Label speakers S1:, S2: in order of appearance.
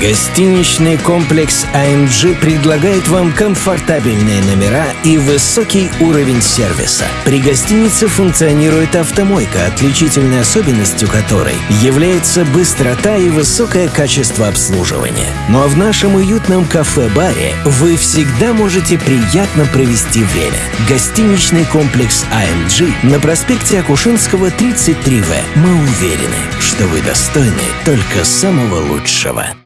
S1: Гостиничный комплекс AMG предлагает вам комфортабельные номера и высокий уровень сервиса. При гостинице функционирует автомойка, отличительной особенностью которой является быстрота и высокое качество обслуживания. Ну а в нашем уютном кафе-баре вы всегда можете приятно провести время. Гостиничный комплекс AMG на проспекте Акушинского 33В. Мы уверены, что вы достойны только самого лучшего.